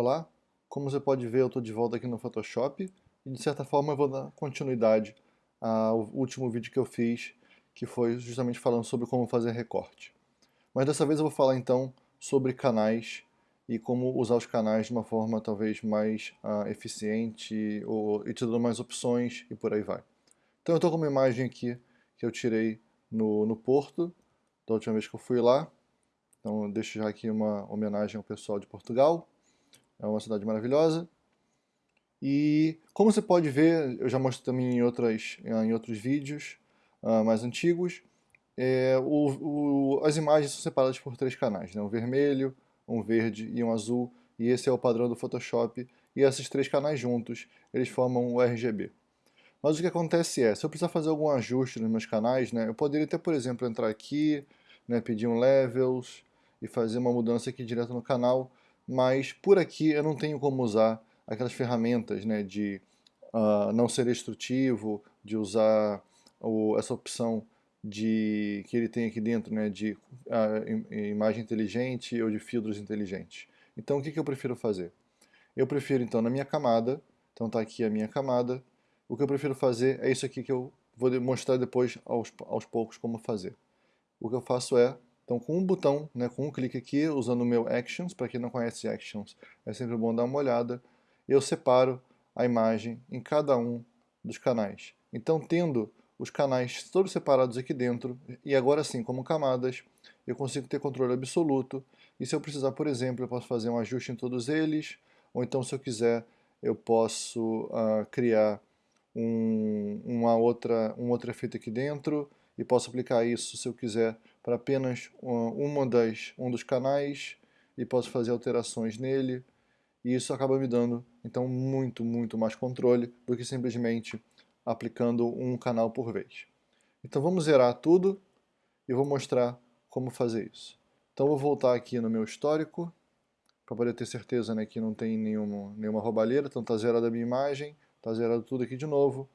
Olá, como você pode ver eu estou de volta aqui no Photoshop e de certa forma eu vou dar continuidade ao último vídeo que eu fiz que foi justamente falando sobre como fazer recorte. Mas dessa vez eu vou falar então sobre canais e como usar os canais de uma forma talvez mais uh, eficiente ou, e te dando mais opções e por aí vai. Então eu estou com uma imagem aqui que eu tirei no, no Porto, da última vez que eu fui lá. Então eu deixo já aqui uma homenagem ao pessoal de Portugal. É uma cidade maravilhosa. E como você pode ver, eu já mostrei também em, outras, em outros vídeos uh, mais antigos, é, o, o, as imagens são separadas por três canais, né? um vermelho, um verde e um azul, e esse é o padrão do Photoshop, e esses três canais juntos, eles formam o RGB. Mas o que acontece é, se eu precisar fazer algum ajuste nos meus canais, né, eu poderia até, por exemplo, entrar aqui, né, pedir um levels e fazer uma mudança aqui direto no canal, mas por aqui eu não tenho como usar aquelas ferramentas né, de uh, não ser destrutivo, de usar o, essa opção de que ele tem aqui dentro, né, de uh, imagem inteligente ou de filtros inteligentes. Então o que, que eu prefiro fazer? Eu prefiro então na minha camada, então está aqui a minha camada, o que eu prefiro fazer é isso aqui que eu vou mostrar depois aos, aos poucos como fazer. O que eu faço é então, com um botão, né, com um clique aqui, usando o meu Actions, para quem não conhece Actions, é sempre bom dar uma olhada, eu separo a imagem em cada um dos canais. Então, tendo os canais todos separados aqui dentro, e agora sim, como camadas, eu consigo ter controle absoluto, e se eu precisar, por exemplo, eu posso fazer um ajuste em todos eles, ou então, se eu quiser, eu posso uh, criar um, uma outra, um outro efeito aqui dentro, e posso aplicar isso, se eu quiser, para apenas uma das, um dos canais e posso fazer alterações nele e isso acaba me dando então muito, muito mais controle do que simplesmente aplicando um canal por vez. Então vamos zerar tudo e vou mostrar como fazer isso. Então vou voltar aqui no meu histórico para poder ter certeza né, que não tem nenhuma, nenhuma roubalheira, então está zerada a minha imagem, está zerado tudo aqui de novo.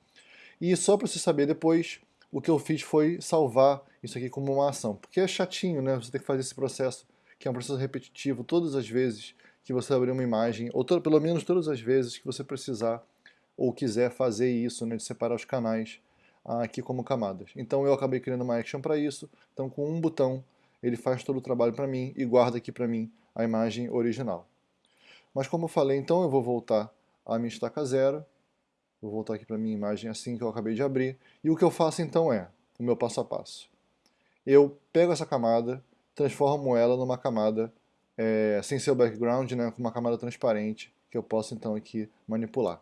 E só para você saber depois, o que eu fiz foi salvar isso aqui como uma ação. Porque é chatinho, né? Você tem que fazer esse processo, que é um processo repetitivo, todas as vezes que você abrir uma imagem, ou to pelo menos todas as vezes que você precisar ou quiser fazer isso, né, de separar os canais ah, aqui como camadas. Então eu acabei criando uma action para isso, então com um botão ele faz todo o trabalho para mim e guarda aqui para mim a imagem original. Mas como eu falei, então eu vou voltar à minha estaca zero, Vou voltar aqui para minha imagem assim que eu acabei de abrir. E o que eu faço então é, o meu passo a passo. Eu pego essa camada, transformo ela numa camada é, sem ser o background, né, com uma camada transparente, que eu posso então aqui manipular.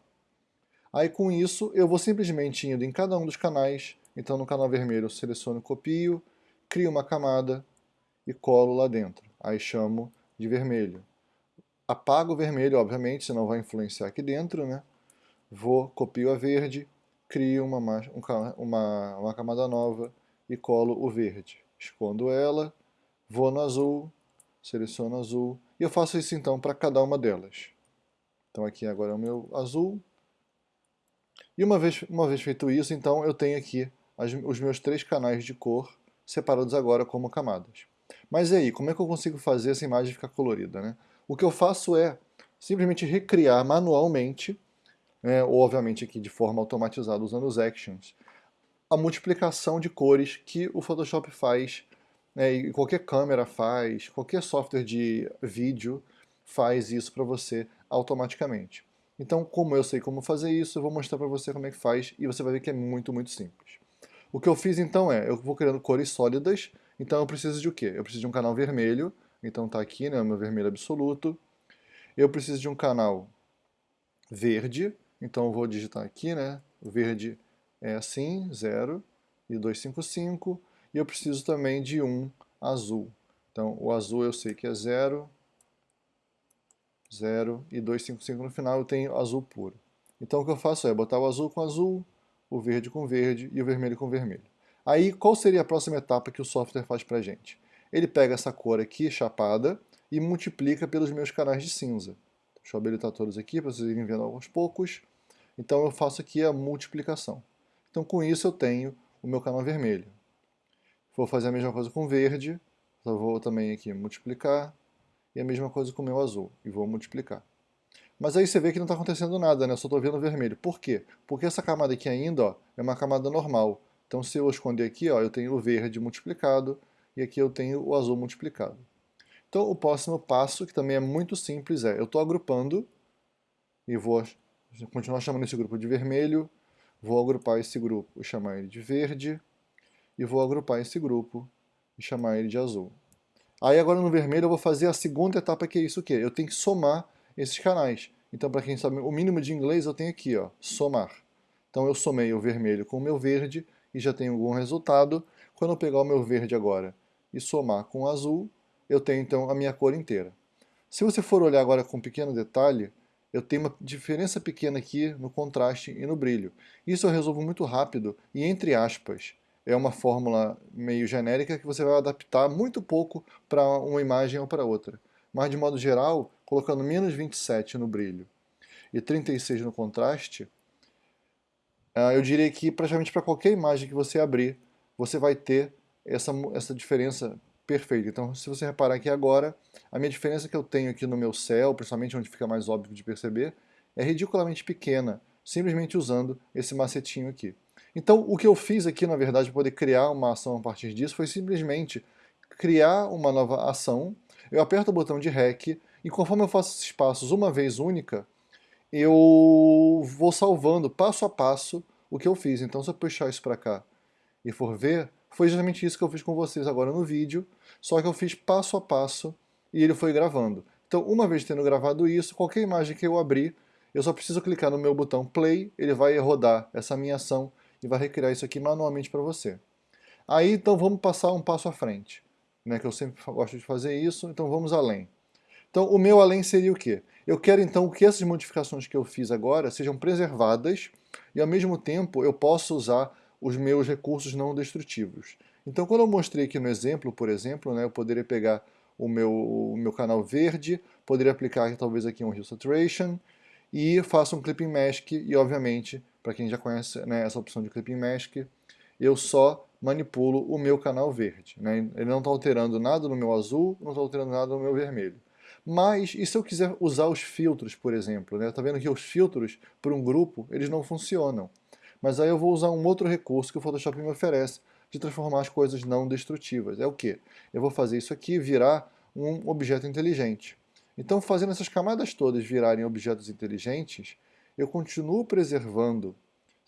Aí com isso eu vou simplesmente indo em cada um dos canais, então no canal vermelho eu seleciono copio, crio uma camada e colo lá dentro. Aí chamo de vermelho. Apago o vermelho, obviamente, senão vai influenciar aqui dentro, né? vou, copio a verde, crio uma, uma, uma camada nova e colo o verde. Escondo ela, vou no azul, seleciono azul, e eu faço isso então para cada uma delas. Então aqui agora é o meu azul. E uma vez, uma vez feito isso, então eu tenho aqui as, os meus três canais de cor separados agora como camadas. Mas e aí, como é que eu consigo fazer essa imagem ficar colorida? Né? O que eu faço é simplesmente recriar manualmente né, ou obviamente aqui de forma automatizada usando os actions, a multiplicação de cores que o Photoshop faz, né, e qualquer câmera faz, qualquer software de vídeo faz isso para você automaticamente. Então, como eu sei como fazer isso, eu vou mostrar para você como é que faz e você vai ver que é muito, muito simples. O que eu fiz então é, eu vou criando cores sólidas, então eu preciso de o quê? Eu preciso de um canal vermelho, então está aqui, né, o meu vermelho absoluto. Eu preciso de um canal verde, então eu vou digitar aqui, né? Verde é assim, 0 e 255. E eu preciso também de um azul. Então o azul eu sei que é 0, 0 e 255 no final eu tenho azul puro. Então o que eu faço é botar o azul com azul, o verde com verde e o vermelho com vermelho. Aí qual seria a próxima etapa que o software faz pra gente? Ele pega essa cor aqui, chapada, e multiplica pelos meus canais de cinza. Deixa eu habilitar todos aqui para vocês irem vendo aos poucos. Então eu faço aqui a multiplicação. Então com isso eu tenho o meu canal vermelho. Vou fazer a mesma coisa com verde, eu vou também aqui multiplicar, e a mesma coisa com o meu azul, e vou multiplicar. Mas aí você vê que não está acontecendo nada, né? Eu só estou vendo vermelho. Por quê? Porque essa camada aqui ainda ó, é uma camada normal. Então se eu esconder aqui, ó, eu tenho o verde multiplicado e aqui eu tenho o azul multiplicado. Então o próximo passo, que também é muito simples, é eu estou agrupando e vou continuar chamando esse grupo de vermelho, vou agrupar esse grupo e chamar ele de verde, e vou agrupar esse grupo e chamar ele de azul. Aí agora no vermelho eu vou fazer a segunda etapa que é isso que Eu tenho que somar esses canais. Então para quem sabe o mínimo de inglês eu tenho aqui, ó, somar. Então eu somei o vermelho com o meu verde e já tenho algum resultado. Quando eu pegar o meu verde agora e somar com o azul, eu tenho então a minha cor inteira. Se você for olhar agora com um pequeno detalhe, eu tenho uma diferença pequena aqui no contraste e no brilho. Isso eu resolvo muito rápido e entre aspas é uma fórmula meio genérica que você vai adaptar muito pouco para uma imagem ou para outra. Mas, de modo geral, colocando menos 27 no brilho e 36 no contraste, ah, eu diria que praticamente para qualquer imagem que você abrir, você vai ter essa, essa diferença perfeita. Então, se você reparar aqui agora, a minha diferença que eu tenho aqui no meu céu, principalmente onde fica mais óbvio de perceber, é ridiculamente pequena, simplesmente usando esse macetinho aqui. Então, o que eu fiz aqui, na verdade, para poder criar uma ação a partir disso, foi simplesmente criar uma nova ação, eu aperto o botão de REC, e conforme eu faço esses passos uma vez única, eu vou salvando passo a passo o que eu fiz. Então, se eu puxar isso para cá e for ver, foi justamente isso que eu fiz com vocês agora no vídeo, só que eu fiz passo a passo e ele foi gravando. Então, uma vez tendo gravado isso, qualquer imagem que eu abrir, eu só preciso clicar no meu botão play, ele vai rodar essa minha ação e vai recriar isso aqui manualmente para você. Aí então vamos passar um passo à frente, né, que eu sempre gosto de fazer isso, então vamos além. Então o meu além seria o quê? Eu quero então que essas modificações que eu fiz agora sejam preservadas e ao mesmo tempo eu possa usar os meus recursos não destrutivos. Então quando eu mostrei aqui no exemplo, por exemplo, né, eu poderia pegar o meu, o meu canal verde, poderia aplicar talvez aqui um Hue Saturation e faço um Clipping Mask e obviamente para quem já conhece né, essa opção de Clipping Mask, eu só manipulo o meu canal verde. Né? Ele não está alterando nada no meu azul, não está alterando nada no meu vermelho. Mas, e se eu quiser usar os filtros, por exemplo? Está né? vendo que os filtros, para um grupo, eles não funcionam. Mas aí eu vou usar um outro recurso que o Photoshop me oferece, de transformar as coisas não destrutivas. É o que? Eu vou fazer isso aqui virar um objeto inteligente. Então, fazendo essas camadas todas virarem objetos inteligentes, eu continuo preservando,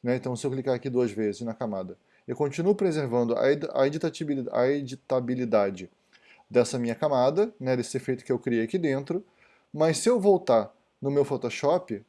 né? então se eu clicar aqui duas vezes na camada, eu continuo preservando a editabilidade, a editabilidade dessa minha camada, né, desse efeito que eu criei aqui dentro, mas se eu voltar no meu Photoshop,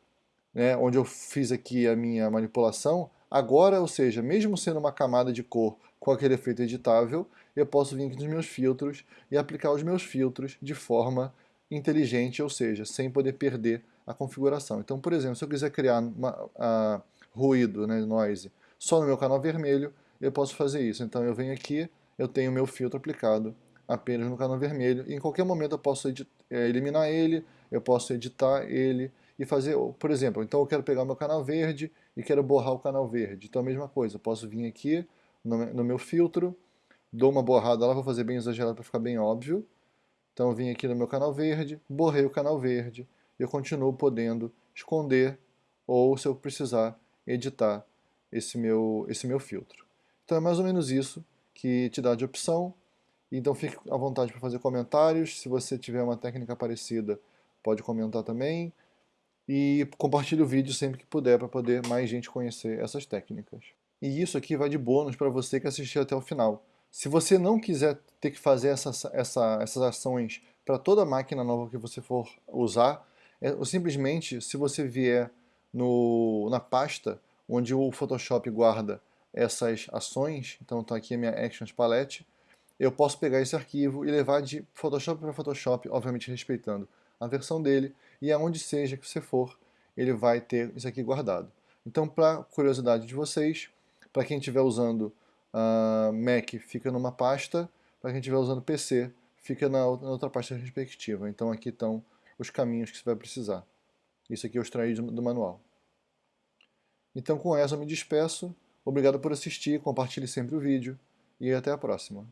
né, onde eu fiz aqui a minha manipulação, agora, ou seja, mesmo sendo uma camada de cor com aquele efeito editável, eu posso vir aqui nos meus filtros e aplicar os meus filtros de forma inteligente, ou seja, sem poder perder a configuração. Então, por exemplo, se eu quiser criar uma, a, ruído, né, noise, só no meu canal vermelho, eu posso fazer isso. Então eu venho aqui, eu tenho meu filtro aplicado apenas no canal vermelho, e em qualquer momento eu posso é, eliminar ele, eu posso editar ele e fazer, por exemplo, então eu quero pegar meu canal verde e quero borrar o canal verde. Então a mesma coisa, posso vir aqui no, no meu filtro, dou uma borrada lá, vou fazer bem exagerado para ficar bem óbvio. Então vim aqui no meu canal verde, borrei o canal verde, eu continuo podendo esconder ou, se eu precisar, editar esse meu, esse meu filtro. Então é mais ou menos isso que te dá de opção. Então fique à vontade para fazer comentários. Se você tiver uma técnica parecida, pode comentar também. E compartilhe o vídeo sempre que puder para poder mais gente conhecer essas técnicas. E isso aqui vai de bônus para você que assistiu até o final. Se você não quiser ter que fazer essa, essa, essas ações para toda máquina nova que você for usar, é, simplesmente, se você vier no, na pasta onde o Photoshop guarda essas ações, então está aqui a minha Actions Palette, eu posso pegar esse arquivo e levar de Photoshop para Photoshop, obviamente respeitando a versão dele, e aonde seja que você for, ele vai ter isso aqui guardado. Então, para curiosidade de vocês, para quem estiver usando uh, Mac, fica numa pasta, para quem estiver usando PC, fica na outra pasta respectiva. Então aqui estão os caminhos que você vai precisar. Isso aqui eu extraí do manual. Então com essa eu me despeço. Obrigado por assistir, compartilhe sempre o vídeo e até a próxima.